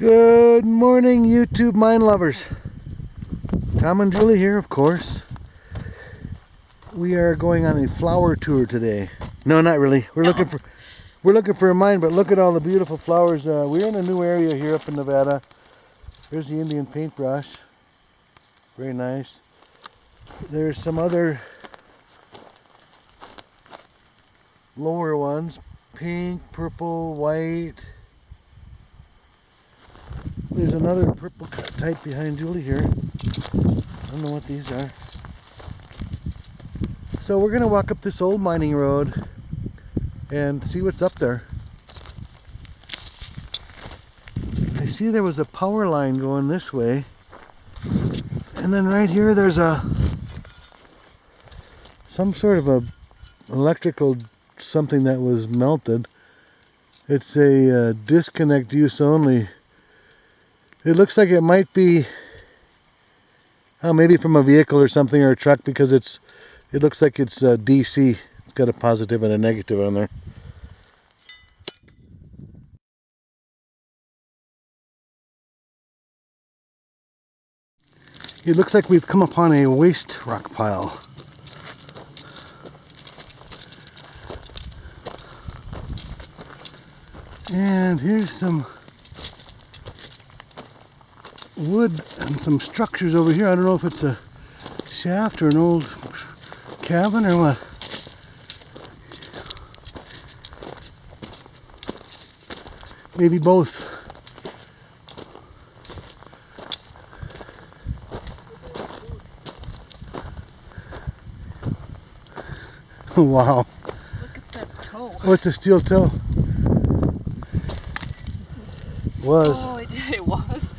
Good morning, YouTube mine lovers. Tom and Julie here, of course. We are going on a flower tour today. No, not really. We're No. looking for we're looking for a mine, but look at all the beautiful flowers. Uh, we're in a new area here up in Nevada. There's the Indian paintbrush. Very nice. There's some other lower ones. Pink, purple, white. There's another purple type behind Julie here. I don't know what these are. So we're gonna walk up this old mining road and see what's up there. I see there was a power line going this way. And then right here there's a some sort of a electrical something that was melted. It's a uh, disconnect use only. It looks like it might be oh, maybe from a vehicle or something or a truck because it's it looks like it's uh, DC. It's got a positive and a negative on there. It looks like we've come upon a waste rock pile. And here's some wood and some structures over here. I don't know if it's a shaft or an old cabin or what. Maybe both. wow. Look at that toe. Oh, What's a steel toe? Was. Oh, it, it was.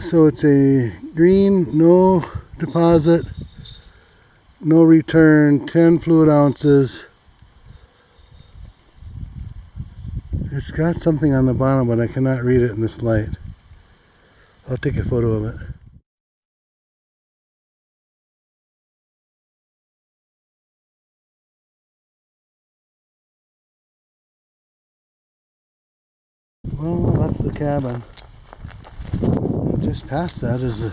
So it's a green, no deposit, no return, 10 fluid ounces. It's got something on the bottom, but I cannot read it in this light. I'll take a photo of it. Well, that's the cabin. Just past that is a,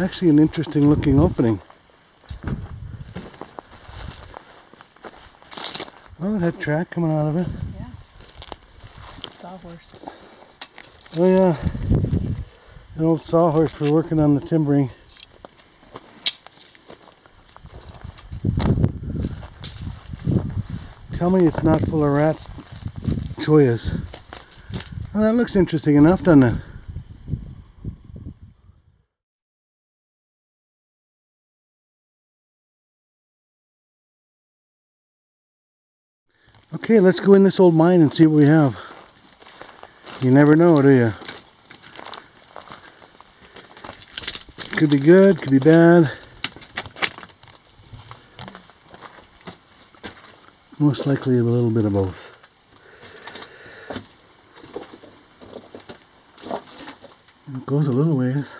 actually an interesting looking opening. Oh, it had track coming out of it. Yeah. Sawhorse. Oh yeah, an old sawhorse for working on the timbering. Tell me it's not full of rats, choyas. Well, that looks interesting enough, doesn't it? Okay, let's go in this old mine and see what we have. You never know, do you? Could be good, could be bad. Most likely a little bit of both. It goes a little ways.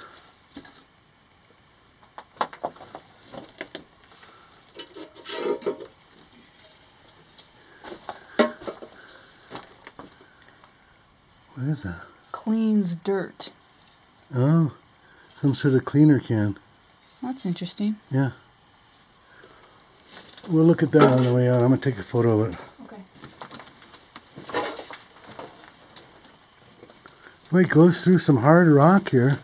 What is that? Cleans dirt. Oh, some sort of cleaner can. That's interesting. Yeah. We'll look at that on the way out. I'm going to take a photo of it. Okay. Boy, it goes through some hard rock here.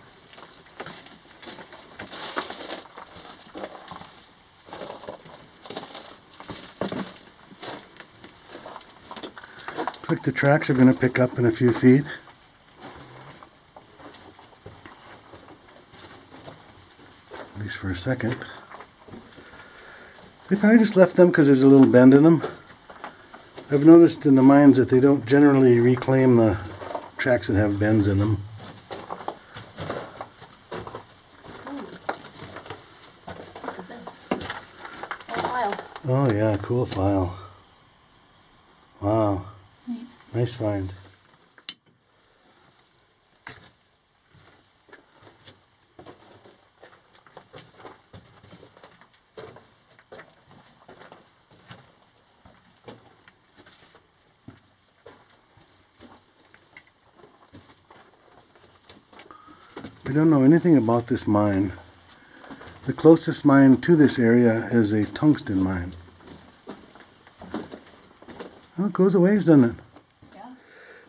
Looks like the tracks are going to pick up in a few feet. At least for a second. They probably just left them because there's a little bend in them. I've noticed in the mines that they don't generally reclaim the tracks that have bends in them. Look at this. Oh. Oh yeah, cool file. Wow. Neat. Nice find. Don't know anything about this mine. The closest mine to this area is a tungsten mine. Oh, it goes a ways, doesn't it? Yeah.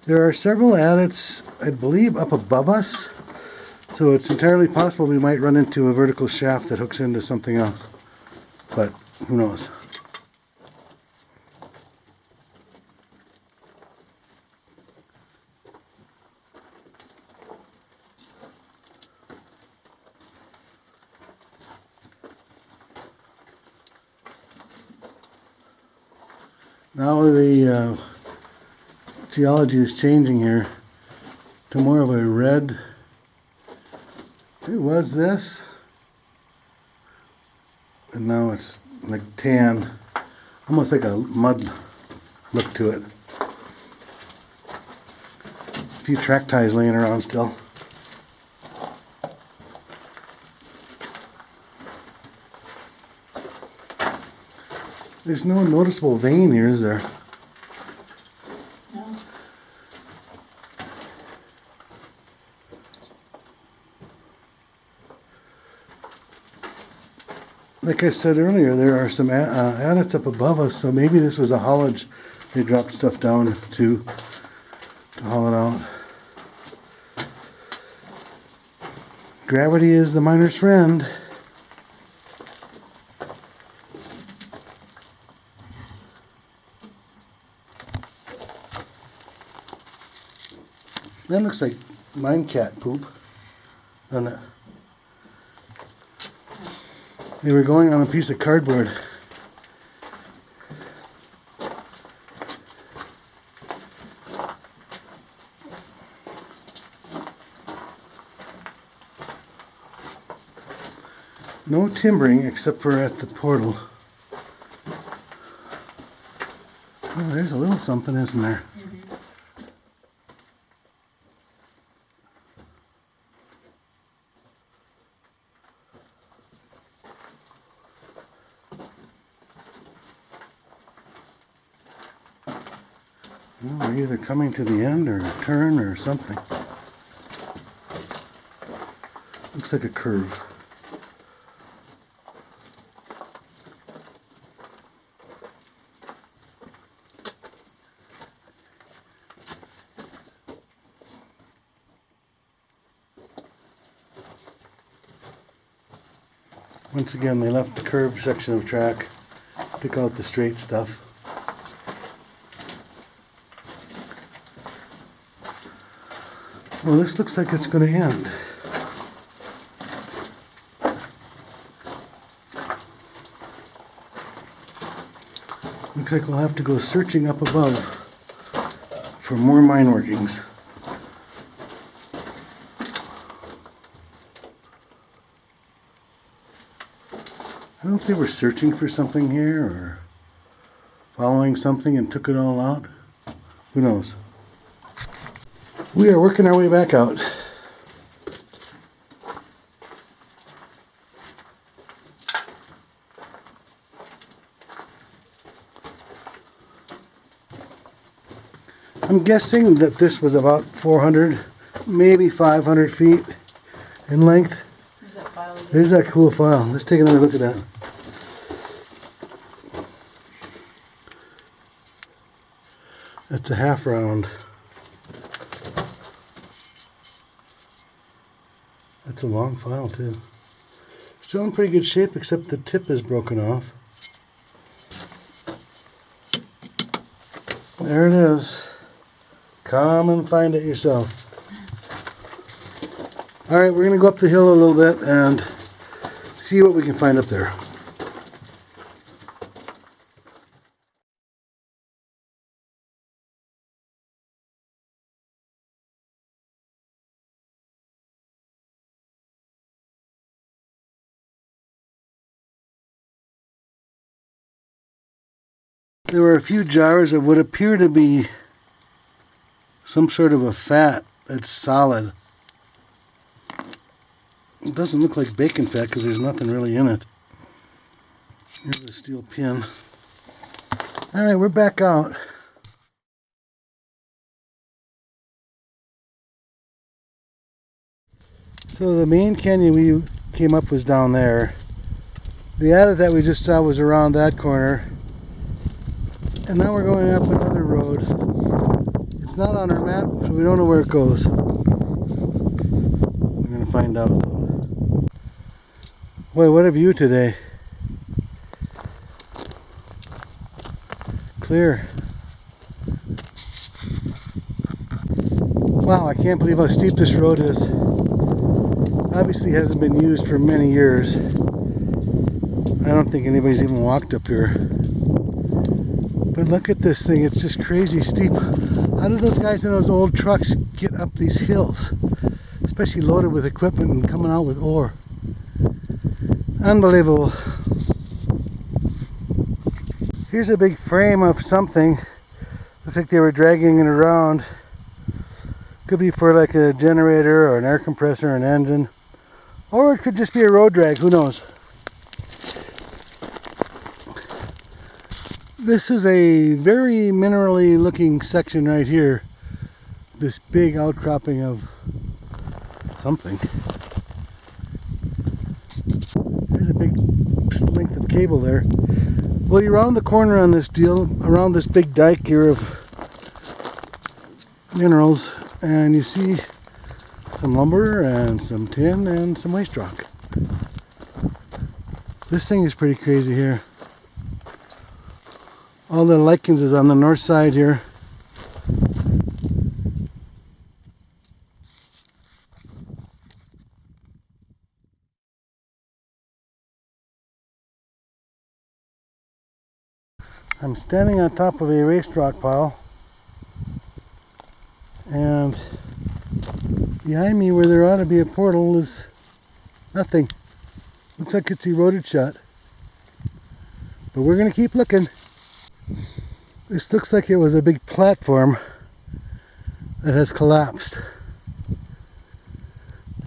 There are several adits, I believe, up above us. So it's entirely possible we might run into a vertical shaft that hooks into something else. But who knows? Now the uh, geology is changing here to more of a red. It was this, and now it's like tan, almost like a mud look to it. A few track ties laying around still. There's no noticeable vein here, is there? Like I said earlier, there are some uh, adits up above us, so maybe this was a haulage. They dropped stuff down to to haul it out. Gravity is the miner's friend. That looks like mine cat poop, doesn't it? They were going on a piece of cardboard. No timbering except for at the portal. Oh, there's a little something, isn't there? Well, we're either coming to the end or a turn or something. Looks like a curve. Once again, they left the curved section of track, took out the straight stuff. Well, this looks like it's going to end. Looks like we'll have to go searching up above for more mine workings. I don't know if they were searching for something here or following something and took it all out. Who knows? We are working our way back out. I'm guessing that this was about 400, maybe 500 feet in length. There's that file again. There's that cool file. Let's take another look at that. That's a half round. That's a long file too. Still in pretty good shape except the tip is broken off. There it is. Come and find it yourself. Alright, we're going to go up the hill a little bit and see what we can find up there. There were a few jars of what appear to be some sort of a fat that's solid. It doesn't look like bacon fat because there's nothing really in it. Here's a steel pin. Alright, we're back out. So the main canyon we came up was down there. The adit that we just saw was around that corner. And now we're going up another road. It's not on our map, so we don't know where it goes. We're gonna find out though. Boy, what a view today. Clear. Wow, I can't believe how steep this road is. Obviously hasn't been used for many years. I don't think anybody's even walked up here. But look at this thing, it's just crazy steep. How do those guys in those old trucks get up these hills? Especially loaded with equipment and coming out with ore. Unbelievable. Here's a big frame of something. Looks like they were dragging it around. Could be for like a generator or an air compressor or an engine. Or it could just be a road drag, who knows. This is a very minerally looking section right here. This big outcropping of something. There's a big length of cable there. Well, you're around the corner on this deal, around this big dike here of minerals, and you see some lumber and some tin and some waste rock. This thing is pretty crazy here. All the lichens is on the north side here. I'm standing on top of a waste rock pile and behind me where there ought to be a portal is nothing. Looks like it's eroded shut. But we're gonna keep looking. This looks like it was a big platform that has collapsed.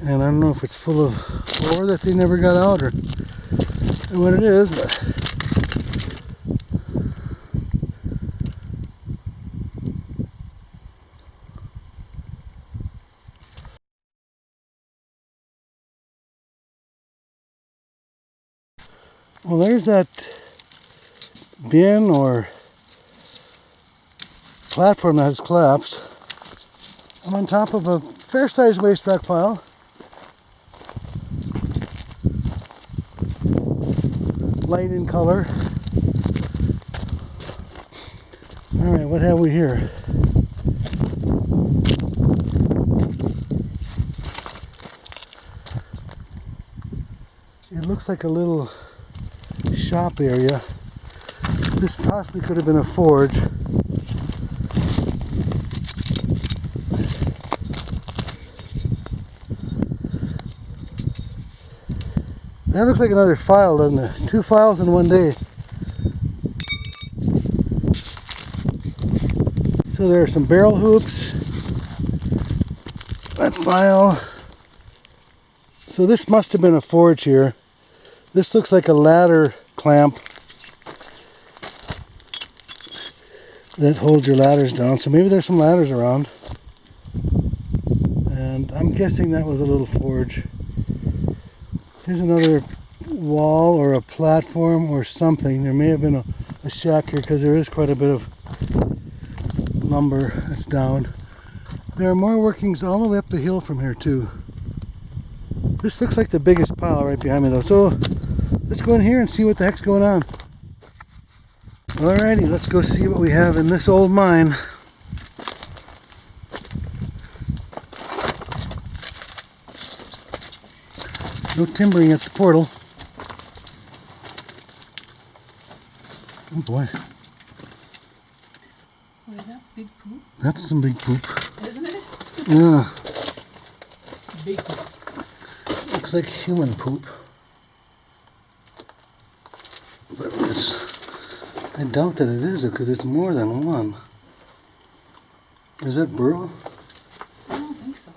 And I don't know if it's full of ore that they never got out or, what it is, but Well, there's that bin or platform that has collapsed. I'm on top of a fair-sized waste rock pile. Light in color. All right, what have we here? It looks like a little shop area. This possibly could have been a forge. That looks like another file, doesn't it? Two files in one day. So there are some barrel hoops. That file. So this must have been a forge here. This looks like a ladder clamp that holds your ladders down. So maybe there's some ladders around. And I'm guessing that was a little forge. Here's another wall or a platform or something. There may have been a, a shack here because there is quite a bit of lumber that's down. There are more workings all the way up the hill from here too. This looks like the biggest pile right behind me though. So let's go in here and see what the heck's going on. Alrighty, let's go see what we have in this old mine. No timbering at the portal. Oh boy, What is that? Big poop? that's some big poop. Isn't it? Yeah, Big poop. looks like human poop. But it's, I doubt that it is because it's more than one. Is that burl? I don't think so.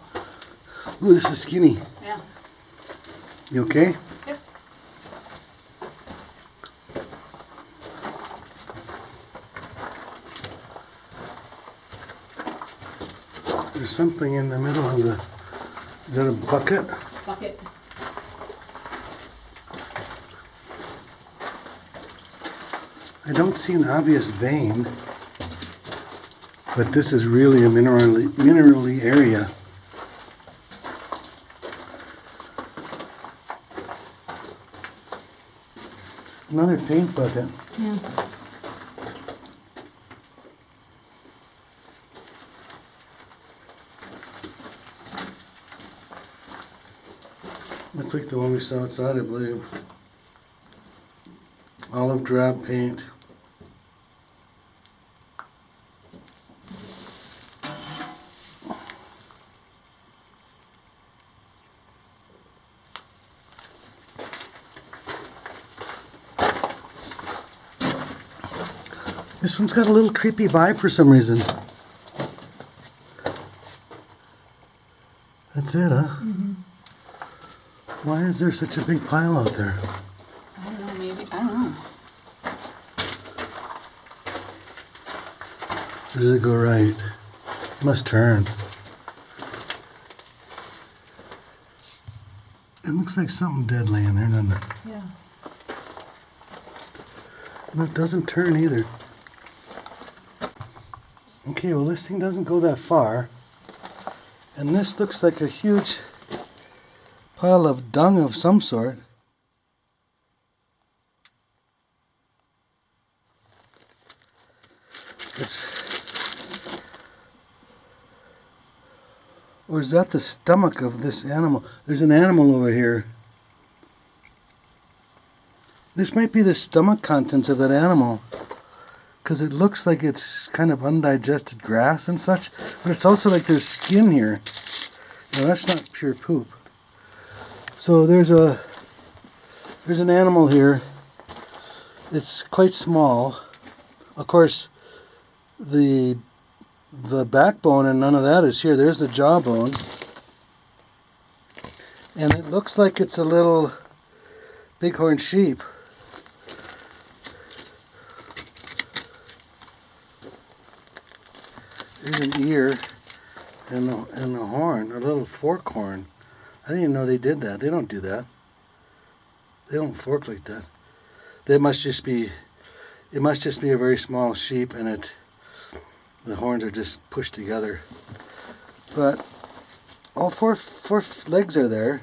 Ooh, this is skinny. Yeah. You okay? Yep. There's something in the middle of the. Is that a bucket? bucket. I don't see an obvious vein, but this is really a minerally, minerally area. Another paint bucket. Yeah. It's like the one we saw outside, I believe. Olive drab paint. This one's got a little creepy vibe for some reason. That's it, huh? Mm-hmm. Why is there such a big pile out there? I don't know, maybe, I don't know. Or does it go right? Must turn. It looks like something dead laying there, doesn't it? Yeah. No, it doesn't turn either. Okay, well this thing doesn't go that far. And this looks like a huge pile of dung of some sort. It's or is that the stomach of this animal? There's an animal over here. This might be the stomach contents of that animal. Because it looks like it's kind of undigested grass and such. But it's also like there's skin here. No, that's not pure poop. So there's a there's an animal here. It's quite small. Of course, the the backbone and none of that is here. There's the jawbone. And it looks like it's a little bighorn sheep. An ear and a, and a horn, a little fork horn. I didn't even know they did that. They don't do that. They don't fork like that. They must just be, it must just be a very small sheep and it, the horns are just pushed together. But all four, four legs are there.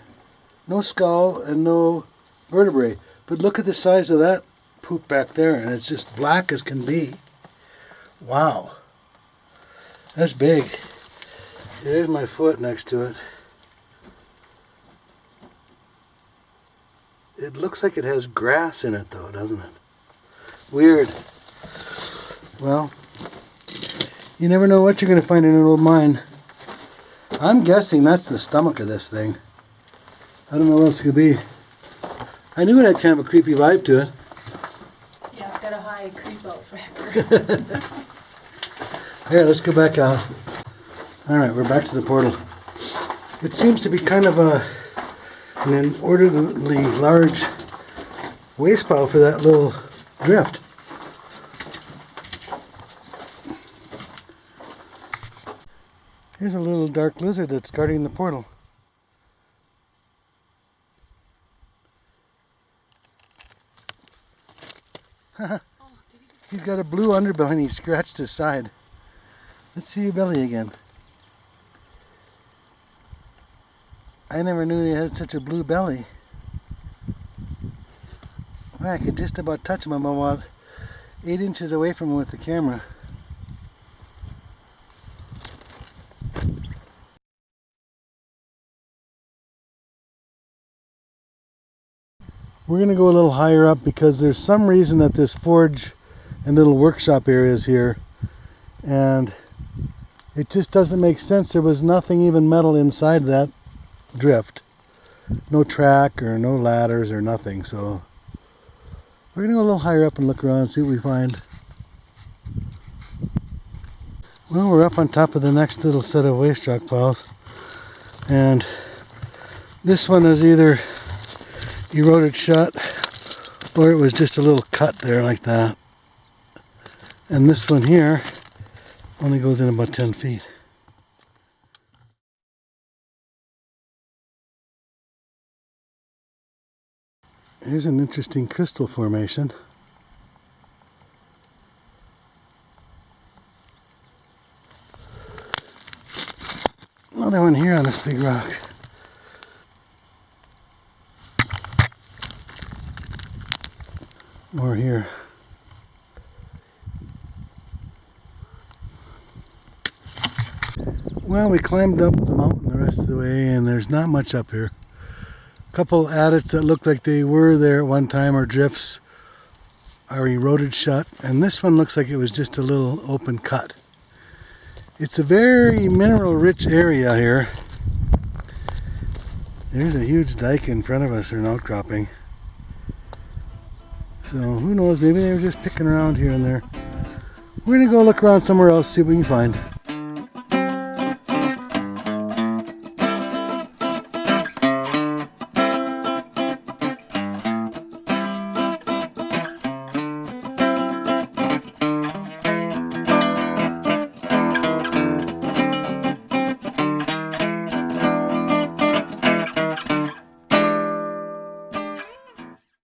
No skull and no vertebrae. But look at the size of that poop back there and it's just black as can be. Wow. That's big. There's my foot next to it. It looks like it has grass in it though, doesn't it? Weird. Well, you never know what you're going to find in an old mine. I'm guessing that's the stomach of this thing. I don't know what else it could be. I knew it had kind of a creepy vibe to it. Yeah, it's got a high creep out factor. Here, let's go back uh, out. Alright, we're back to the portal. It seems to be kind of a an inordinately large waste pile for that little drift. Here's a little dark lizard that's guarding the portal. he. He's got a blue underbelly and he scratched his side. Let's see your belly again. I never knew they had such a blue belly. I could just about touch him. I'm about eight inches away from him with the camera. We're going to go a little higher up because there's some reason that this forge and little workshop area is here. And it just doesn't make sense. There was nothing even metal inside that drift. No track or no ladders or nothing. So we're to go a little higher up and look around and see what we find. Well, we're up on top of the next little set of waste rock piles. And this one is either eroded shut or it was just a little cut there like that. And this one here only goes in about 10 feet. Here's an interesting crystal formation. Another one here on this big rock. More here. Well, we climbed up the mountain the rest of the way and there's not much up here. A couple adits that look like they were there at one time or drifts are eroded shut and this one looks like it was just a little open cut. It's a very mineral rich area here. There's a huge dike in front of us or an outcropping. So who knows, maybe they were just picking around here and there. We're gonna go look around somewhere else, see what we can find.